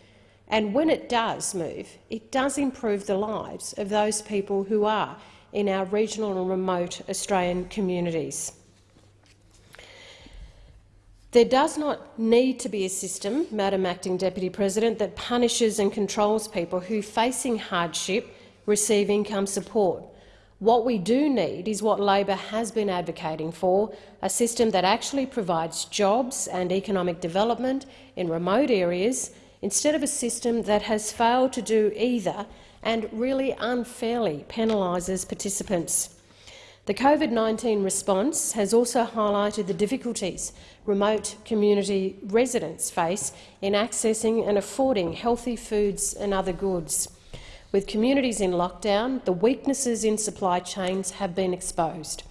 And when it does move, it does improve the lives of those people who are in our regional and remote Australian communities. There does not need to be a system, Madam Acting Deputy President, that punishes and controls people who, facing hardship, receive income support. What we do need is what Labor has been advocating for, a system that actually provides jobs and economic development in remote areas instead of a system that has failed to do either and really unfairly penalises participants. The COVID-19 response has also highlighted the difficulties remote community residents face in accessing and affording healthy foods and other goods. With communities in lockdown, the weaknesses in supply chains have been exposed.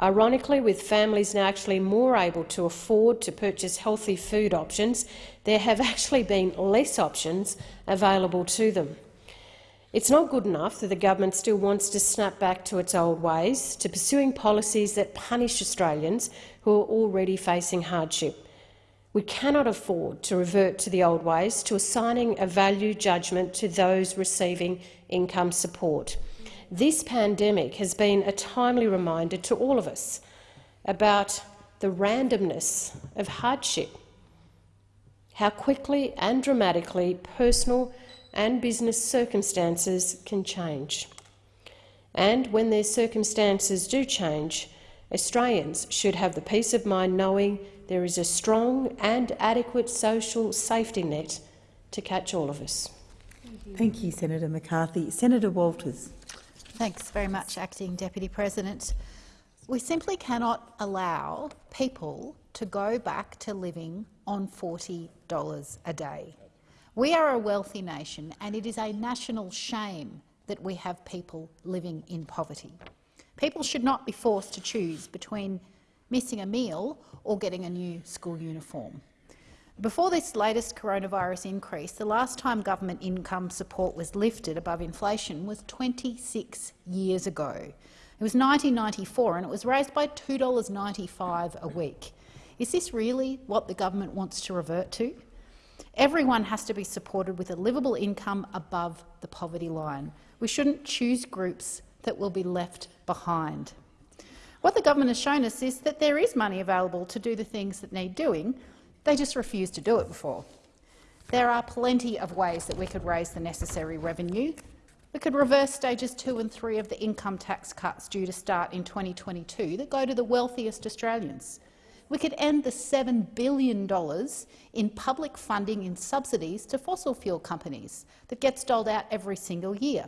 Ironically, with families now actually more able to afford to purchase healthy food options, there have actually been less options available to them. It's not good enough that the government still wants to snap back to its old ways, to pursuing policies that punish Australians who are already facing hardship. We cannot afford to revert to the old ways, to assigning a value judgment to those receiving income support. This pandemic has been a timely reminder to all of us about the randomness of hardship, how quickly and dramatically personal and business circumstances can change. And when their circumstances do change, Australians should have the peace of mind knowing there is a strong and adequate social safety net to catch all of us. Thank you, Senator McCarthy. Senator Waters. Thanks very much, Acting Deputy President. We simply cannot allow people to go back to living on $40 a day. We are a wealthy nation, and it is a national shame that we have people living in poverty. People should not be forced to choose between missing a meal or getting a new school uniform. Before this latest coronavirus increase, the last time government income support was lifted above inflation was 26 years ago. It was 1994 and it was raised by $2.95 a week. Is this really what the government wants to revert to? Everyone has to be supported with a livable income above the poverty line. We shouldn't choose groups that will be left behind. What the government has shown us is that there is money available to do the things that need doing. They just refuse to do it before. There are plenty of ways that we could raise the necessary revenue. We could reverse stages two and three of the income tax cuts due to start in 2022 that go to the wealthiest Australians. We could end the $7 billion in public funding in subsidies to fossil fuel companies that gets doled out every single year.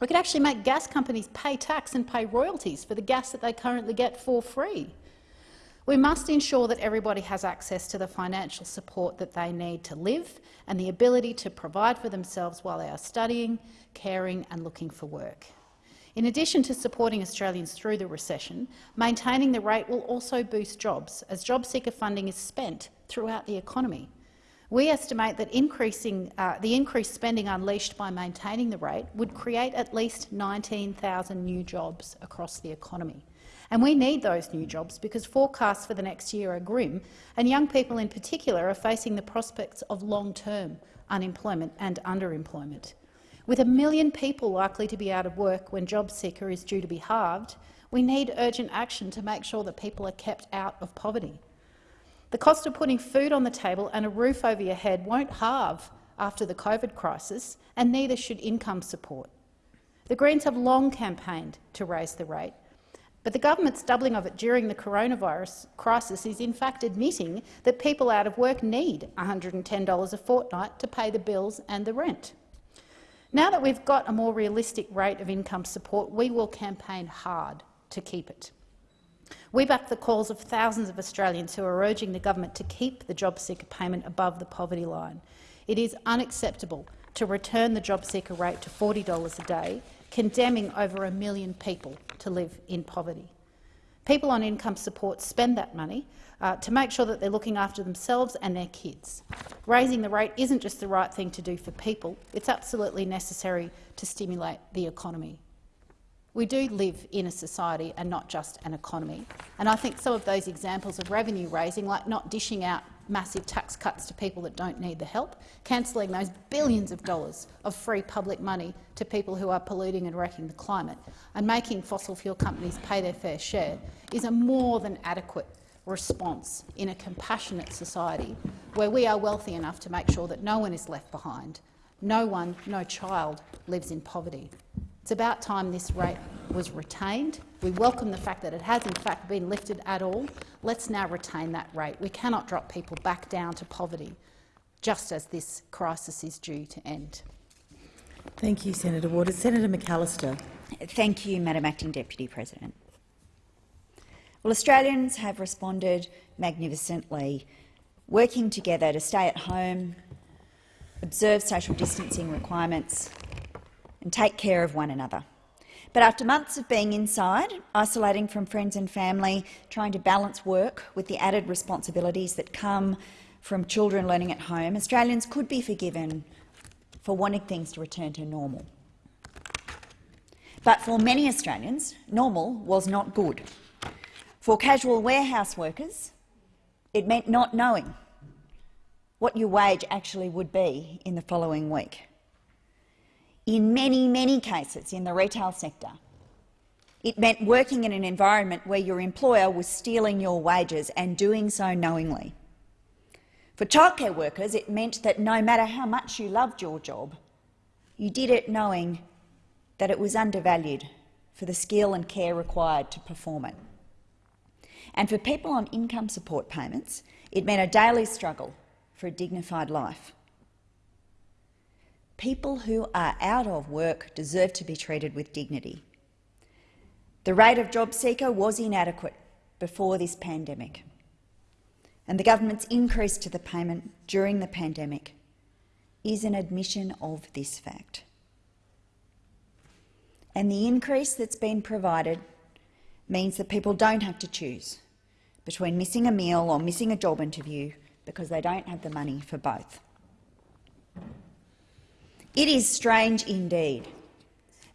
We could actually make gas companies pay tax and pay royalties for the gas that they currently get for free. We must ensure that everybody has access to the financial support that they need to live and the ability to provide for themselves while they are studying, caring and looking for work. In addition to supporting Australians through the recession, maintaining the rate will also boost jobs, as job seeker funding is spent throughout the economy. We estimate that increasing, uh, the increased spending unleashed by maintaining the rate would create at least 19,000 new jobs across the economy. And we need those new jobs because forecasts for the next year are grim, and young people in particular are facing the prospects of long-term unemployment and underemployment. With a million people likely to be out of work when JobSeeker is due to be halved, we need urgent action to make sure that people are kept out of poverty. The cost of putting food on the table and a roof over your head won't halve after the COVID crisis, and neither should income support. The Greens have long campaigned to raise the rate, but the government's doubling of it during the coronavirus crisis is in fact admitting that people out of work need $110 a fortnight to pay the bills and the rent. Now that we've got a more realistic rate of income support, we will campaign hard to keep it. We back the calls of thousands of Australians who are urging the government to keep the job seeker payment above the poverty line. It is unacceptable to return the job seeker rate to $40 a day, condemning over a million people to live in poverty. People on income support spend that money uh, to make sure that they're looking after themselves and their kids. Raising the rate isn't just the right thing to do for people, it's absolutely necessary to stimulate the economy. We do live in a society and not just an economy, and I think some of those examples of revenue raising, like not dishing out massive tax cuts to people that don't need the help, cancelling those billions of dollars of free public money to people who are polluting and wrecking the climate, and making fossil fuel companies pay their fair share is a more than adequate response in a compassionate society where we are wealthy enough to make sure that no one is left behind, no one, no child lives in poverty. It's about time this rate was retained. We welcome the fact that it has in fact been lifted at all. Let's now retain that rate. We cannot drop people back down to poverty just as this crisis is due to end. Thank you, Senator Waters. Senator McAllister. Thank you, Madam Acting Deputy President. Well, Australians have responded magnificently, working together to stay at home, observe social distancing requirements, and take care of one another. But after months of being inside, isolating from friends and family, trying to balance work with the added responsibilities that come from children learning at home, Australians could be forgiven for wanting things to return to normal. But for many Australians, normal was not good. For casual warehouse workers, it meant not knowing what your wage actually would be in the following week in many, many cases in the retail sector. It meant working in an environment where your employer was stealing your wages and doing so knowingly. For childcare workers, it meant that no matter how much you loved your job, you did it knowing that it was undervalued for the skill and care required to perform it. And for people on income support payments, it meant a daily struggle for a dignified life. People who are out of work deserve to be treated with dignity. The rate of job seeker was inadequate before this pandemic, and the government's increase to the payment during the pandemic is an admission of this fact. And the increase that's been provided means that people don't have to choose between missing a meal or missing a job interview because they don't have the money for both. It is strange indeed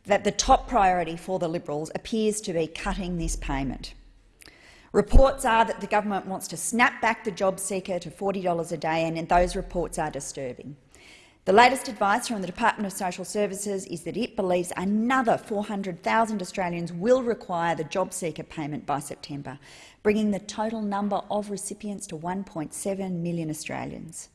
that the top priority for the Liberals appears to be cutting this payment. Reports are that the government wants to snap back the job seeker to $40 a day, and those reports are disturbing. The latest advice from the Department of Social Services is that it believes another 400,000 Australians will require the job seeker payment by September, bringing the total number of recipients to 1.7 million Australians.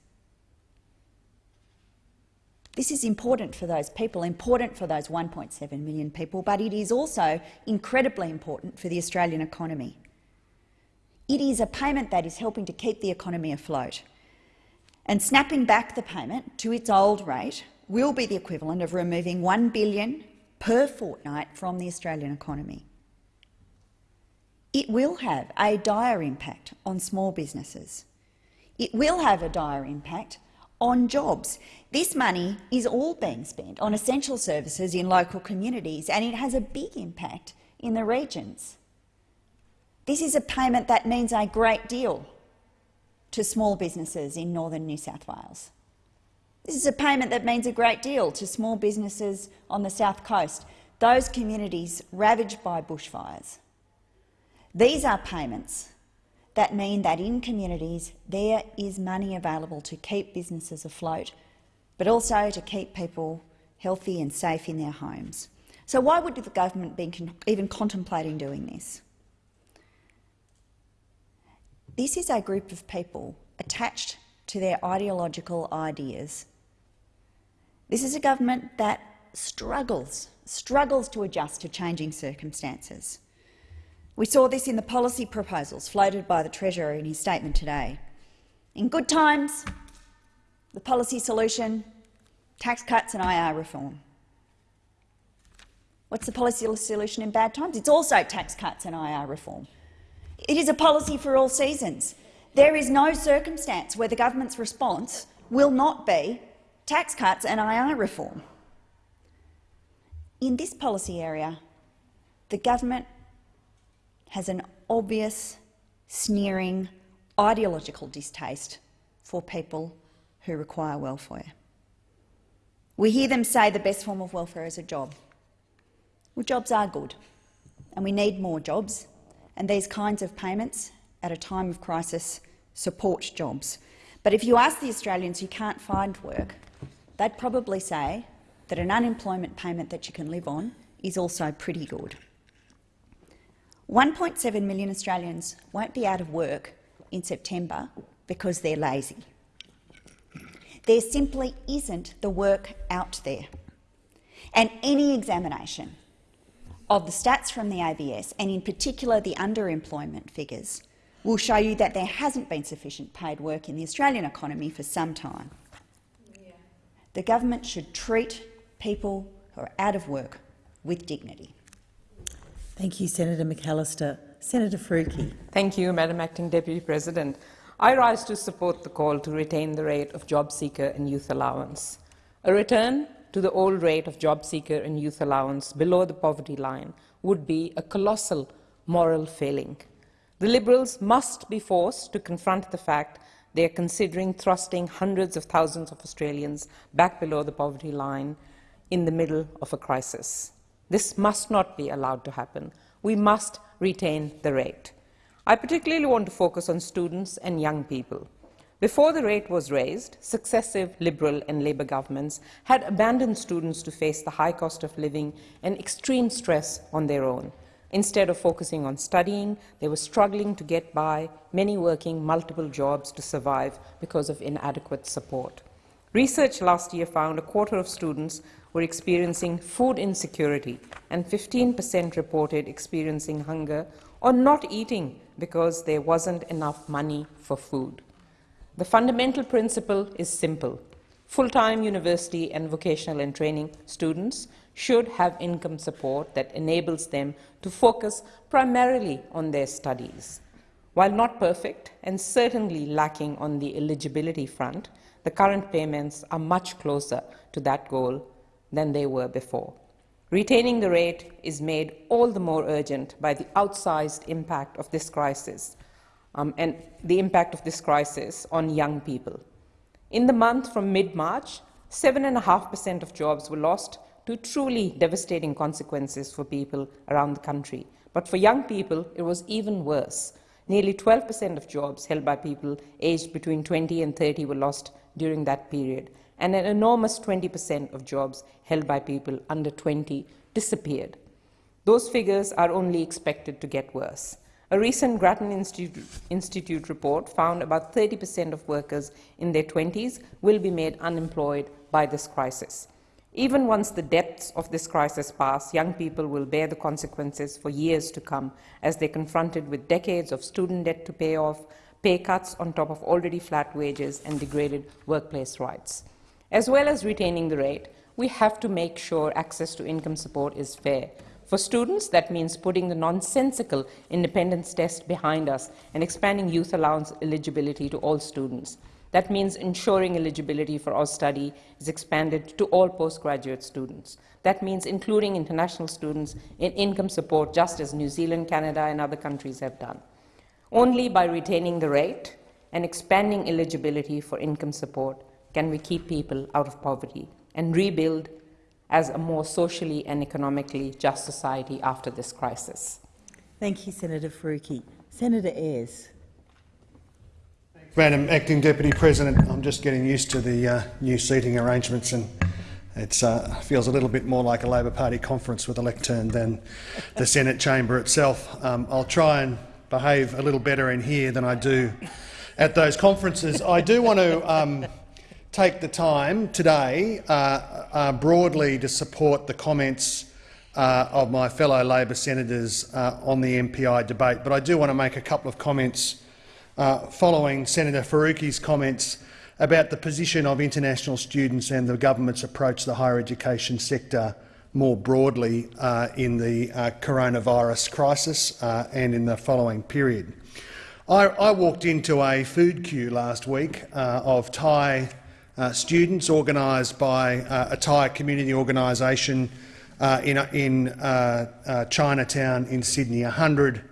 This is important for those people, important for those 1.7 million people, but it is also incredibly important for the Australian economy. It is a payment that is helping to keep the economy afloat. And snapping back the payment to its old rate will be the equivalent of removing 1 billion per fortnight from the Australian economy. It will have a dire impact on small businesses. It will have a dire impact on jobs. This money is all being spent on essential services in local communities, and it has a big impact in the regions. This is a payment that means a great deal to small businesses in northern New South Wales. This is a payment that means a great deal to small businesses on the south coast, those communities ravaged by bushfires. These are payments that mean that in communities there is money available to keep businesses afloat, but also to keep people healthy and safe in their homes. So why would the government be even contemplating doing this? This is a group of people attached to their ideological ideas. This is a government that struggles, struggles to adjust to changing circumstances. We saw this in the policy proposals floated by the Treasurer in his statement today. In good times, the policy solution, tax cuts and IR reform. What's the policy solution in bad times? It's also tax cuts and IR reform. It is a policy for all seasons. There is no circumstance where the government's response will not be tax cuts and IR reform. In this policy area, the government has an obvious, sneering, ideological distaste for people who require welfare. We hear them say the best form of welfare is a job. Well, jobs are good, and we need more jobs, and these kinds of payments at a time of crisis support jobs. But if you ask the Australians who can't find work, they'd probably say that an unemployment payment that you can live on is also pretty good. 1.7 million Australians won't be out of work in September because they're lazy. There simply isn't the work out there. And any examination of the stats from the ABS, and in particular the underemployment figures, will show you that there hasn't been sufficient paid work in the Australian economy for some time. Yeah. The government should treat people who are out of work with dignity. Thank you, Senator McAllister. Senator Faruqi. Thank you, Madam Acting Deputy President. I rise to support the call to retain the rate of job seeker and youth allowance. A return to the old rate of job seeker and youth allowance below the poverty line would be a colossal moral failing. The Liberals must be forced to confront the fact they are considering thrusting hundreds of thousands of Australians back below the poverty line in the middle of a crisis. This must not be allowed to happen. We must retain the rate. I particularly want to focus on students and young people. Before the rate was raised, successive Liberal and Labor governments had abandoned students to face the high cost of living and extreme stress on their own. Instead of focusing on studying, they were struggling to get by, many working multiple jobs to survive because of inadequate support. Research last year found a quarter of students were experiencing food insecurity and 15% reported experiencing hunger or not eating because there wasn't enough money for food. The fundamental principle is simple. Full-time university and vocational and training students should have income support that enables them to focus primarily on their studies. While not perfect and certainly lacking on the eligibility front, the current payments are much closer to that goal than they were before. Retaining the rate is made all the more urgent by the outsized impact of this crisis um, and the impact of this crisis on young people. In the month from mid-March, 7.5% of jobs were lost to truly devastating consequences for people around the country. But for young people, it was even worse. Nearly 12% of jobs held by people aged between 20 and 30 were lost during that period, and an enormous 20% of jobs held by people under 20 disappeared. Those figures are only expected to get worse. A recent Grattan Institute, Institute report found about 30% of workers in their 20s will be made unemployed by this crisis. Even once the depths of this crisis pass, young people will bear the consequences for years to come as they're confronted with decades of student debt to pay off, pay cuts on top of already flat wages and degraded workplace rights. As well as retaining the rate, we have to make sure access to income support is fair. For students, that means putting the nonsensical independence test behind us and expanding youth allowance eligibility to all students. That means ensuring eligibility for Austudy is expanded to all postgraduate students. That means including international students in income support, just as New Zealand, Canada and other countries have done. Only by retaining the rate and expanding eligibility for income support can we keep people out of poverty and rebuild as a more socially and economically just society after this crisis. Thank you, Senator Faruqi. Senator Ayres. Madam Acting Deputy President, I'm just getting used to the uh, new seating arrangements and it uh, feels a little bit more like a Labor Party conference with a lectern than the Senate chamber itself. Um, I'll try and behave a little better in here than I do at those conferences. I do want to um, take the time today uh, uh, broadly to support the comments uh, of my fellow Labor senators uh, on the MPI debate, but I do want to make a couple of comments uh, following Senator Faruqi's comments about the position of international students and the government's approach to the higher education sector more broadly uh, in the coronavirus crisis and in the following period. I, I, walked into a food queue last week of Thai uh, students organised by uh, a Thai community organisation uh, in, in uh, uh, Chinatown in Sydney. 100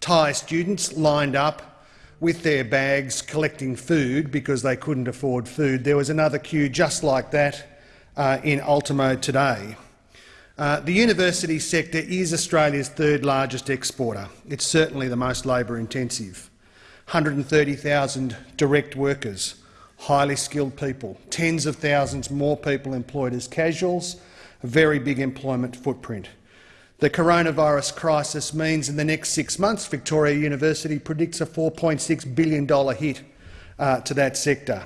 Thai students lined up with their bags collecting food because they couldn't afford food. There was another queue just like that in Ultimo today. the university sector is Australia's third largest exporter. It's certainly the most labour intensive. 130,000 direct workers, highly skilled people, tens of thousands more people employed as casuals, a very big employment footprint. The coronavirus crisis means in the next six months Victoria University predicts a $4.6 billion hit uh, to that sector.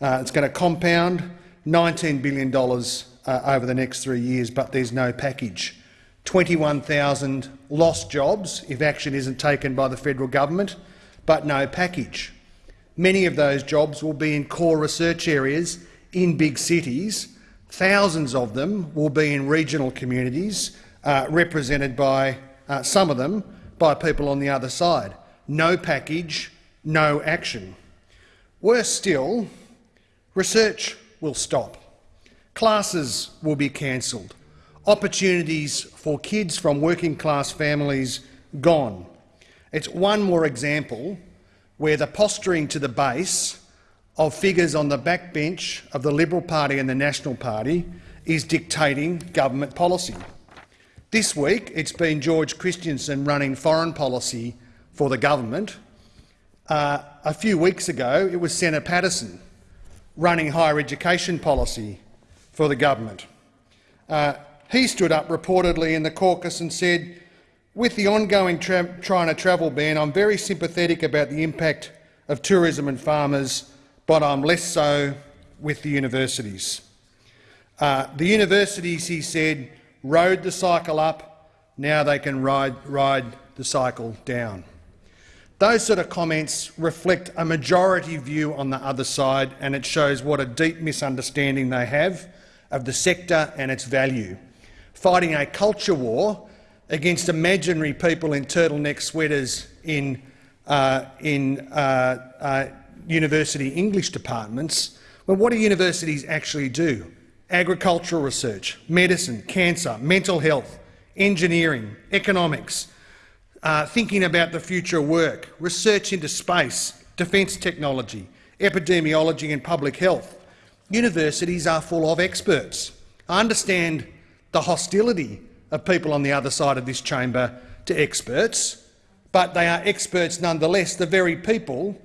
Uh, it's going to compound $19 billion uh, over the next three years, but there's no package. 21,000 lost jobs if action isn't taken by the federal government, but no package. Many of those jobs will be in core research areas in big cities. Thousands of them will be in regional communities, uh, represented by uh, some of them by people on the other side. No package, no action. Worse still, research will stop. Classes will be cancelled opportunities for kids from working class families gone. It's one more example where the posturing to the base of figures on the backbench of the Liberal Party and the National Party is dictating government policy. This week it's been George Christensen running foreign policy for the government. Uh, a few weeks ago it was Senator Paterson running higher education policy for the government. Uh, he stood up reportedly in the caucus and said, with the ongoing China travel ban, I'm very sympathetic about the impact of tourism and farmers, but I'm less so with the universities. Uh, the universities, he said, rode the cycle up, now they can ride, ride the cycle down. Those sort of comments reflect a majority view on the other side, and it shows what a deep misunderstanding they have of the sector and its value fighting a culture war against imaginary people in turtleneck sweaters in, uh, in uh, uh, university English departments. Well, what do universities actually do? Agricultural research, medicine, cancer, mental health, engineering, economics, uh, thinking about the future of work, research into space, defence technology, epidemiology and public health. Universities are full of experts. I understand the hostility of people on the other side of this chamber to experts, but they are experts nonetheless, the very people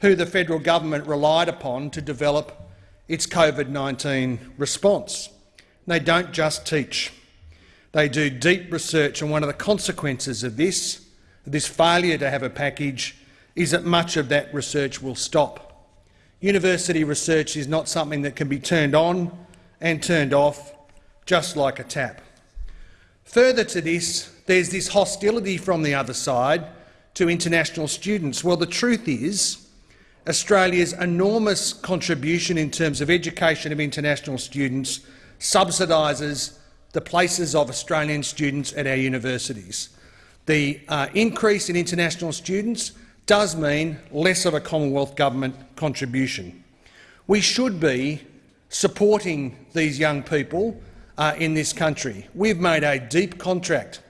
who the federal government relied upon to develop its COVID-19 response. They don't just teach. They do deep research, and one of the consequences of this, this failure to have a package, is that much of that research will stop. University research is not something that can be turned on and turned off just like a tap. Further to this, there's this hostility from the other side to international students. Well, the truth is Australia's enormous contribution in terms of education of international students subsidises the places of Australian students at our universities. The uh, increase in international students does mean less of a Commonwealth government contribution. We should be supporting these young people uh, in this country. We've made a deep contract,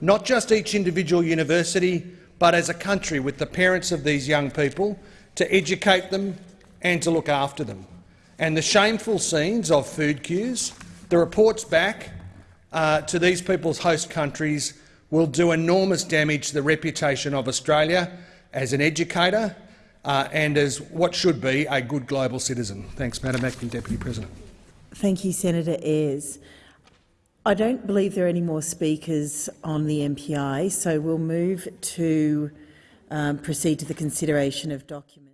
not just each individual university, but as a country with the parents of these young people to educate them and to look after them. And the shameful scenes of food queues, the reports back uh, to these people's host countries will do enormous damage to the reputation of Australia as an educator uh, and as what should be a good global citizen. Thanks, Madam Acting Deputy President. Thank you, Senator Ayres. I don't believe there are any more speakers on the MPI, so we'll move to um, proceed to the consideration of documents.